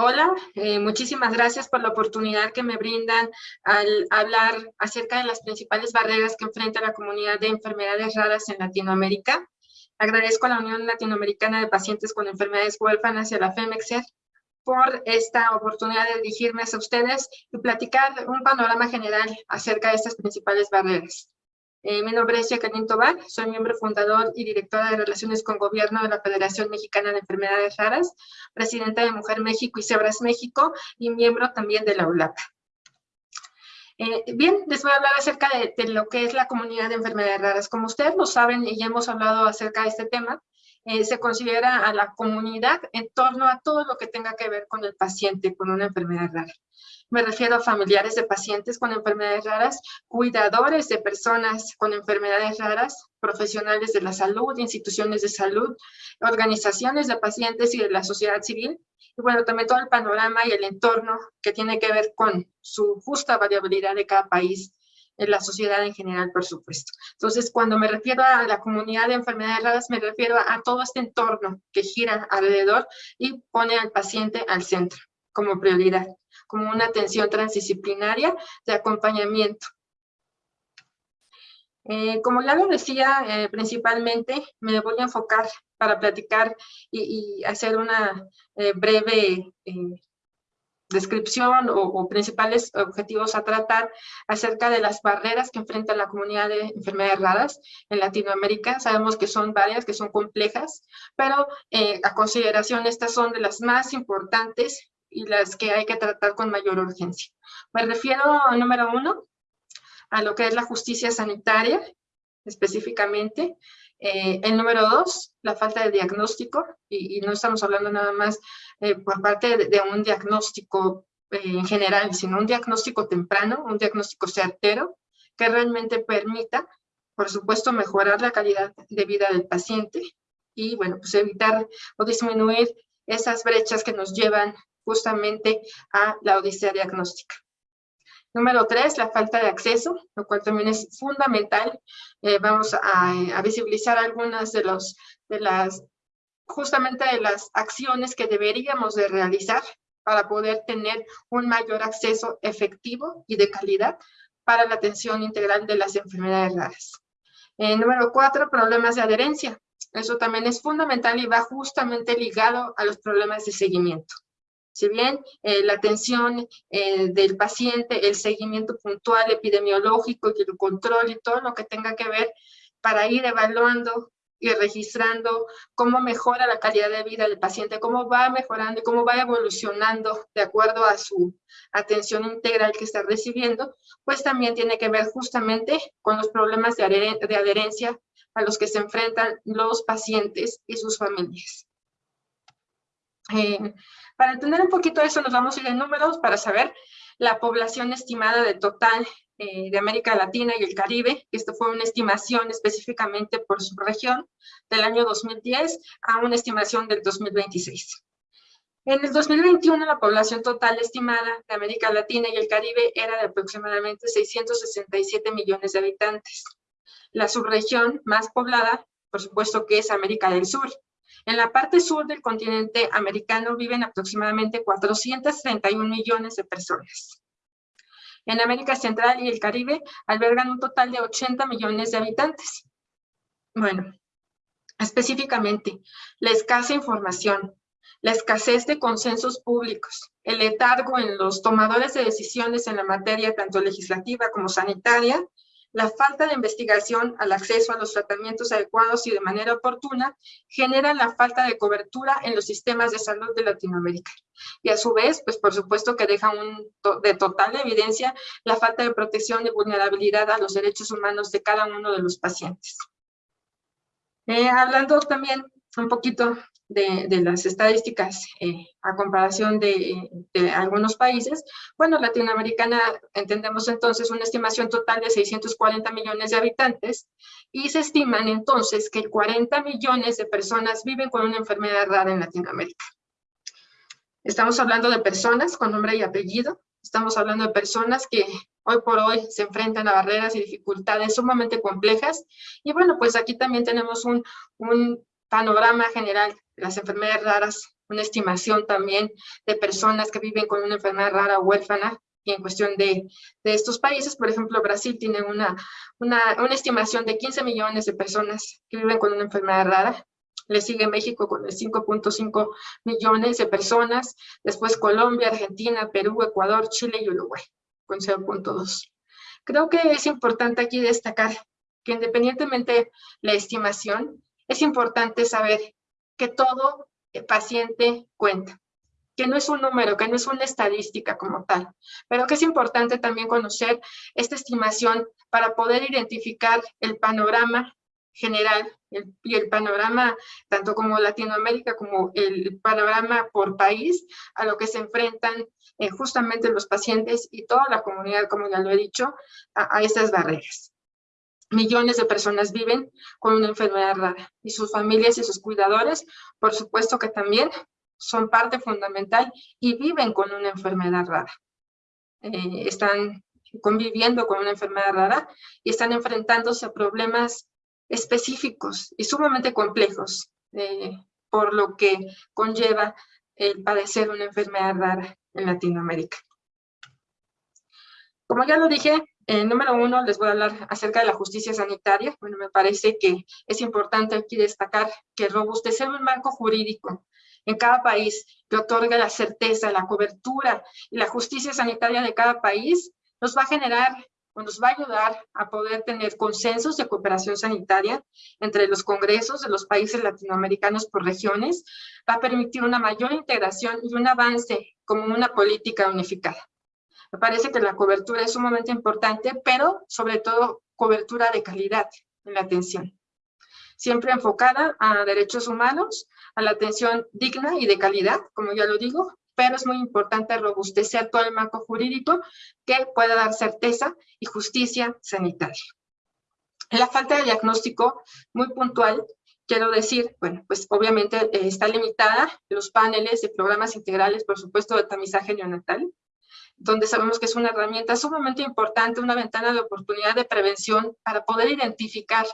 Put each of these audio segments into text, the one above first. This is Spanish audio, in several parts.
Hola, eh, muchísimas gracias por la oportunidad que me brindan al hablar acerca de las principales barreras que enfrenta la comunidad de enfermedades raras en Latinoamérica. Agradezco a la Unión Latinoamericana de Pacientes con Enfermedades Huérfanas y a la FEMEXER por esta oportunidad de dirigirme a ustedes y platicar un panorama general acerca de estas principales barreras. Eh, mi nombre es Jacqueline Tobar, soy miembro fundador y directora de Relaciones con Gobierno de la Federación Mexicana de Enfermedades Raras, presidenta de Mujer México y Cebras México y miembro también de la ULAP. Eh, bien, les voy a hablar acerca de, lo que es la comunidad de enfermedades raras. Como ustedes lo saben y ya hemos hablado acerca de este tema, eh, se considera a la comunidad en torno a todo lo que tenga que ver con el paciente con una enfermedad rara. Me refiero a familiares de pacientes con enfermedades raras, cuidadores de personas con enfermedades raras, profesionales de la salud, instituciones de salud, organizaciones de pacientes y de la sociedad civil, y bueno, también todo el panorama y el entorno que tiene que ver con su justa variabilidad de cada país en la sociedad en general, por supuesto. Entonces, cuando me refiero a la comunidad de enfermedades raras, me refiero a todo este entorno que gira alrededor y pone al paciente al centro como prioridad como una atención transdisciplinaria de acompañamiento. Eh, como ya lo decía, eh, principalmente me voy a enfocar para platicar y, hacer una eh, breve descripción o, o, principales objetivos a tratar acerca de las barreras que enfrenta la comunidad de enfermedades raras en Latinoamérica. Sabemos que son varias, que son complejas, pero a consideración estas son de las más importantes y las que hay que tratar con mayor urgencia. Me refiero, número uno, a lo que es la justicia sanitaria, específicamente. Eh, el número dos, la falta de diagnóstico, y, no estamos hablando nada más eh, por parte de, un diagnóstico eh, en general, sino un diagnóstico temprano, un diagnóstico certero, que realmente permita, por supuesto, mejorar la calidad de vida del paciente y, bueno, pues evitar o disminuir esas brechas que nos llevan justamente a la odisea diagnóstica. Número tres, la falta de acceso, lo cual también es fundamental. Eh, vamos a, visibilizar algunas de, los, de las, justamente de las acciones que deberíamos de realizar para poder tener un mayor acceso efectivo y de calidad para la atención integral de las enfermedades raras. Eh, número cuatro, problemas de adherencia. Eso también es fundamental y va justamente ligado a los problemas de seguimiento. Si bien eh, la atención eh, del paciente, el seguimiento puntual epidemiológico y el control y todo lo que tenga que ver para ir evaluando y registrando cómo mejora la calidad de vida del paciente, cómo va mejorando y cómo va evolucionando de acuerdo a su atención integral que está recibiendo, pues también tiene que ver justamente con los problemas de, adherencia a los que se enfrentan los pacientes y sus familias. Eh, para entender un poquito eso, nos vamos a ir en números para saber la población estimada de total eh, de América Latina y el Caribe. Esto fue una estimación específicamente por su región del año 2010 a una estimación del 2026. En el 2021, la población total estimada de América Latina y el Caribe era de aproximadamente 667 millones de habitantes. La subregión más poblada, por supuesto que es América del Sur, en la parte sur del continente americano viven aproximadamente 431 millones de personas. En América Central y el Caribe albergan un total de 80 millones de habitantes. Bueno, específicamente, la escasa información, la escasez de consensos públicos, el letargo en los tomadores de decisiones en la materia tanto legislativa como sanitaria, la falta de investigación al acceso a los tratamientos adecuados y de manera oportuna genera la falta de cobertura en los sistemas de salud de Latinoamérica. Y a su vez, pues por supuesto que deja de total evidencia la falta de protección y vulnerabilidad a los derechos humanos de cada uno de los pacientes. Eh, hablando también un poquito de, las estadísticas eh, a comparación de, algunos países, bueno, latinoamericana entendemos entonces una estimación total de 640 millones de habitantes y se estiman entonces que 40 millones de personas viven con una enfermedad rara en Latinoamérica. Estamos hablando de personas con nombre y apellido, estamos hablando de personas que hoy por hoy se enfrentan a barreras y dificultades sumamente complejas. Y bueno, pues aquí también tenemos un, un panorama general las enfermedades raras, una estimación también de personas que viven con una enfermedad rara o huérfana, y en cuestión de, de, estos países, por ejemplo, Brasil tiene una, una, una, estimación de 15 millones de personas que viven con una enfermedad rara. Le sigue México con 5.5 millones de personas. Después Colombia, Argentina, Perú, Ecuador, Chile y Uruguay con 0.2. Creo que es importante aquí destacar que independientemente de la estimación, es importante saber que todo paciente cuenta que no es un número, que no es una estadística como tal, pero que es importante también conocer esta estimación para poder identificar el panorama general y el panorama tanto como Latinoamérica como el panorama por país a lo que se enfrentan eh, justamente los pacientes y toda la comunidad, como ya lo he dicho, a, a estas barreras. Millones de personas viven con una enfermedad rara y sus familias y sus cuidadores, por supuesto que también son parte fundamental y viven con una enfermedad rara. Eh, están conviviendo con una enfermedad rara y están enfrentándose a problemas específicos y sumamente complejos, eh, por lo que conlleva el padecer una enfermedad rara en Latinoamérica. Como ya lo dije, en número uno les voy a hablar acerca de la justicia sanitaria. Bueno, me parece que es importante aquí destacar que robustecer un marco jurídico en cada país que otorga la certeza, la cobertura y la justicia sanitaria de cada país, nos va a generar o nos va a ayudar a poder tener consensos de cooperación sanitaria entre los congresos de los países latinoamericanos por regiones, va a permitir una mayor integración y un avance como una política unificada. Me parece que la cobertura es sumamente importante, pero sobre todo cobertura de calidad en la atención siempre enfocada a derechos humanos, a la atención digna y de calidad, como ya lo digo, pero es muy importante robustecer todo el marco jurídico que pueda dar certeza y justicia sanitaria. La falta de diagnóstico muy puntual, quiero decir, bueno, pues obviamente eh, está limitada los paneles de programas integrales, por supuesto, de tamizaje neonatal, donde sabemos que es una herramienta sumamente importante, una ventana de oportunidad de prevención para poder identificar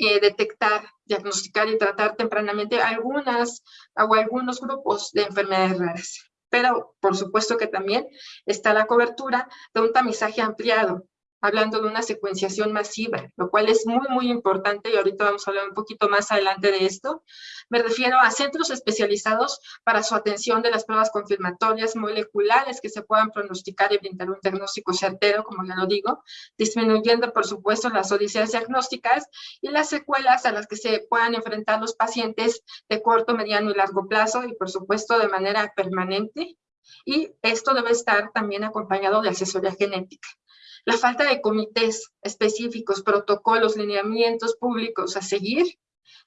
eh, detectar, diagnosticar y tratar tempranamente algunas o algunos grupos de enfermedades raras. Pero, por supuesto que también está la cobertura de un tamizaje ampliado, hablando de una secuenciación masiva, lo cual es muy, muy importante y ahorita vamos a hablar un poquito más adelante de esto. Me refiero a centros especializados para su atención de las pruebas confirmatorias moleculares que se puedan pronosticar y brindar un diagnóstico certero, como ya lo digo, disminuyendo, por supuesto, las odiseas diagnósticas y las secuelas a las que se puedan enfrentar los pacientes de corto, mediano y largo plazo y, por supuesto, de manera permanente. Y esto debe estar también acompañado de asesoría genética. La falta de comités específicos, protocolos, lineamientos públicos a seguir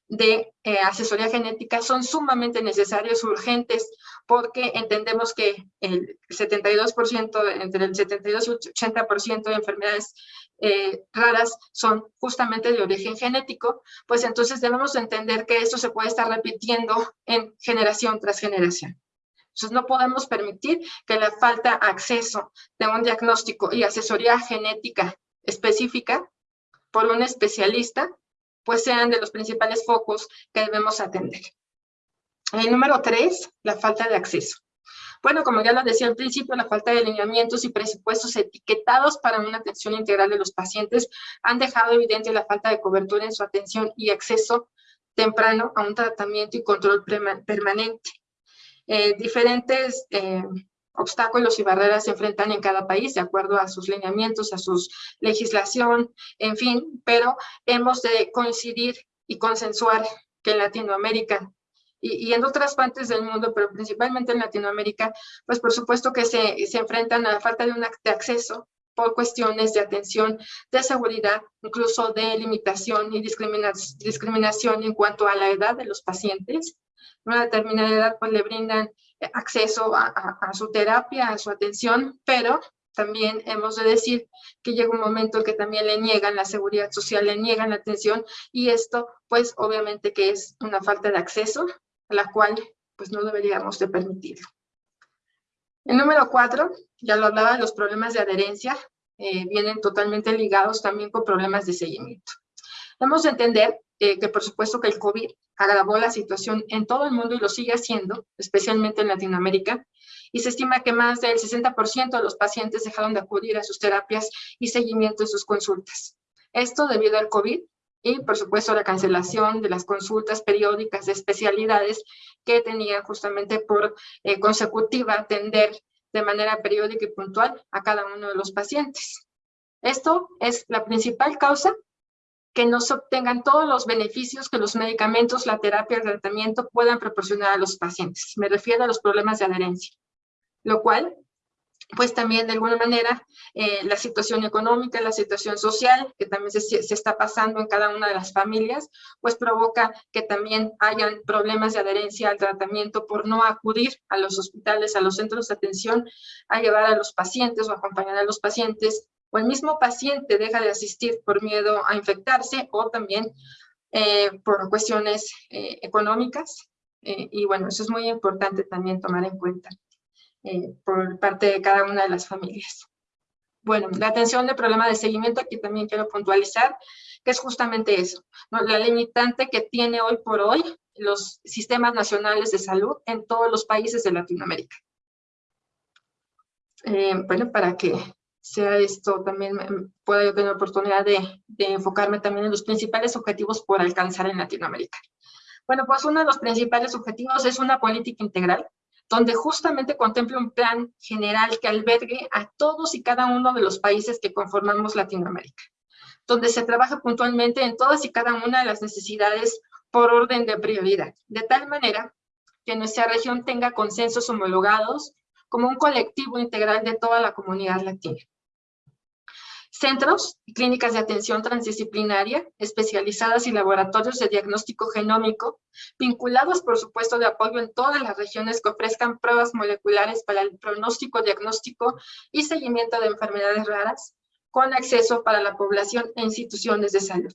de eh, asesoría genética son sumamente necesarios, urgentes, porque entendemos que el 72%, entre el 72 y 80% de enfermedades eh, raras son justamente de origen genético, pues entonces debemos entender que esto se puede estar repitiendo en generación tras generación. Entonces no podemos permitir que la falta de acceso de un diagnóstico y asesoría genética específica por un especialista, pues sean de los principales focos que debemos atender. El número tres, la falta de acceso. Bueno, como ya lo decía al principio, la falta de lineamientos y presupuestos etiquetados para una atención integral de los pacientes han dejado evidente la falta de cobertura en su atención y acceso temprano a un tratamiento y control permanente. Eh, diferentes eh, obstáculos y barreras se enfrentan en cada país de acuerdo a sus lineamientos, a su legislación, en fin, pero hemos de coincidir y consensuar que en Latinoamérica y, en otras partes del mundo, pero principalmente en Latinoamérica, pues por supuesto que se, se enfrentan a la falta de un de acceso por cuestiones de atención, de seguridad, incluso de limitación y discriminación en cuanto a la edad de los pacientes, una determinada edad pues le brindan acceso a, su terapia, a su atención, pero también hemos de decir que llega un momento que también le niegan la seguridad social, le niegan la atención y esto pues obviamente que es una falta de acceso a la cual pues no deberíamos de permitirlo. El número cuatro, ya lo hablaba, los problemas de adherencia eh, vienen totalmente ligados también con problemas de seguimiento. Debemos entender eh, que por supuesto que el COVID agravó la situación en todo el mundo y lo sigue haciendo, especialmente en Latinoamérica, y se estima que más del 60% de los pacientes dejaron de acudir a sus terapias y seguimiento de sus consultas. Esto debido al COVID y, por supuesto, la cancelación de las consultas periódicas de especialidades que tenían justamente por eh, consecutiva atender de manera periódica y puntual a cada uno de los pacientes. Esto es la principal causa que no obtengan todos los beneficios que los medicamentos, la terapia, el tratamiento puedan proporcionar a los pacientes. Me refiero a los problemas de adherencia, lo cual pues también de alguna manera eh, la situación económica, la situación social, que también se, se, está pasando en cada una de las familias, pues provoca que también hayan problemas de adherencia al tratamiento por no acudir a los hospitales, a los centros de atención, a llevar a los pacientes o acompañar a los pacientes, o el mismo paciente deja de asistir por miedo a infectarse o también eh, por cuestiones eh, económicas. y bueno, eso es muy importante también tomar en cuenta. Eh, por parte de cada una de las familias. Bueno, la atención de problema de seguimiento, aquí también quiero puntualizar, que es justamente eso, la limitante que tiene hoy por hoy los sistemas nacionales de salud en todos los países de Latinoamérica. Eh, bueno, para que sea esto, también pueda yo tener oportunidad de, de enfocarme también en los principales objetivos por alcanzar en Latinoamérica. Bueno, pues uno de los principales objetivos es una política integral donde justamente contempla un plan general que albergue a todos y cada uno de los países que conformamos Latinoamérica, donde se trabaja puntualmente en todas y cada una de las necesidades por orden de prioridad, de tal manera que nuestra región tenga consensos homologados como un colectivo integral de toda la comunidad latina centros y clínicas de atención transdisciplinaria especializadas y laboratorios de diagnóstico genómico, vinculados por supuesto de apoyo en todas las regiones que ofrezcan pruebas moleculares para el pronóstico, diagnóstico y seguimiento de enfermedades raras, con acceso para la población e instituciones de salud.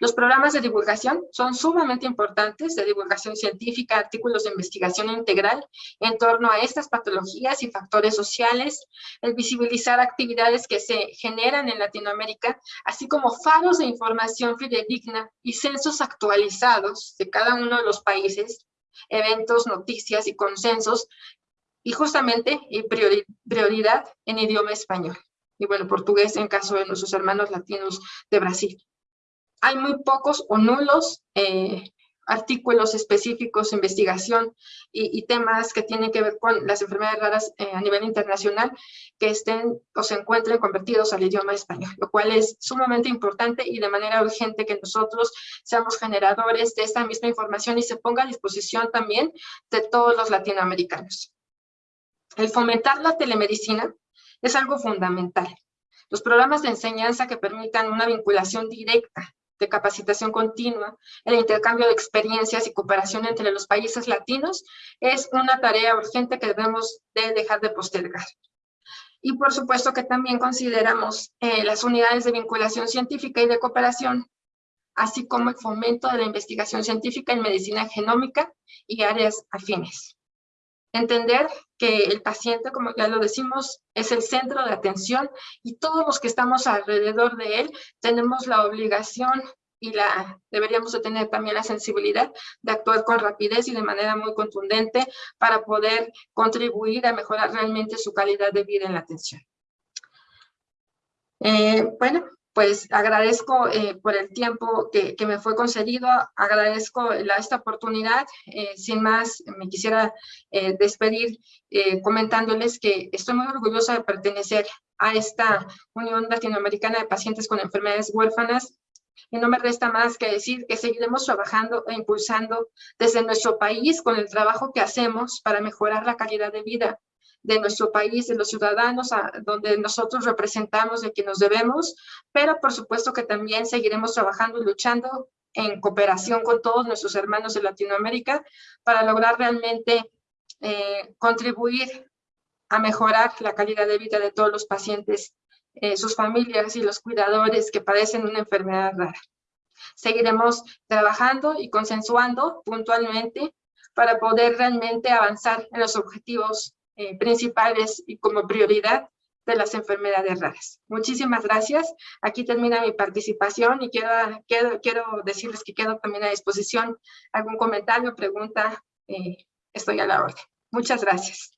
Los programas de divulgación son sumamente importantes, de divulgación científica, artículos de investigación integral en torno a estas patologías y factores sociales, el visibilizar actividades que se generan en Latinoamérica, así como faros de información fidedigna y censos actualizados de cada uno de los países, eventos, noticias y consensos, y justamente y prioridad en idioma español. Y bueno, portugués en caso de nuestros hermanos latinos de Brasil hay muy pocos o nulos eh, artículos específicos, investigación y, temas que tienen que ver con las enfermedades raras eh, a nivel internacional que estén o se encuentren convertidos al idioma español, lo cual es sumamente importante y de manera urgente que nosotros seamos generadores de esta misma información y se ponga a disposición también de todos los latinoamericanos. El fomentar la telemedicina es algo fundamental. Los programas de enseñanza que permitan una vinculación directa de capacitación continua, el intercambio de experiencias y cooperación entre los países latinos es una tarea urgente que debemos de dejar de postergar. Y por supuesto que también consideramos eh, las unidades de vinculación científica y de cooperación, así como el fomento de la investigación científica en medicina genómica y áreas afines. Entender que el paciente, como ya lo decimos, es el centro de atención y todos los que estamos alrededor de él tenemos la obligación y la deberíamos de tener también la sensibilidad de actuar con rapidez y de manera muy contundente para poder contribuir a mejorar realmente su calidad de vida en la atención. Eh, bueno, pues agradezco eh, por el tiempo que, me fue concedido, agradezco esta oportunidad. Eh, sin más, me quisiera eh, despedir comentándoles que estoy muy orgullosa de pertenecer a esta Unión Latinoamericana de Pacientes con Enfermedades Huérfanas y no me resta más que decir que seguiremos trabajando e impulsando desde nuestro país con el trabajo que hacemos para mejorar la calidad de vida de nuestro país, de los ciudadanos, a, donde nosotros representamos de que nos debemos, pero por supuesto que también seguiremos trabajando y luchando en cooperación con todos nuestros hermanos de Latinoamérica para lograr realmente eh, contribuir a mejorar la calidad de vida de todos los pacientes, eh, sus familias y los cuidadores que padecen una enfermedad rara. Seguiremos trabajando y consensuando puntualmente para poder realmente avanzar en los objetivos eh, principales y como prioridad de las enfermedades raras. Muchísimas gracias. Aquí termina mi participación y quiero, quiero, quiero decirles que quedo también a disposición. Algún comentario, pregunta, eh, estoy a la orden. Muchas gracias.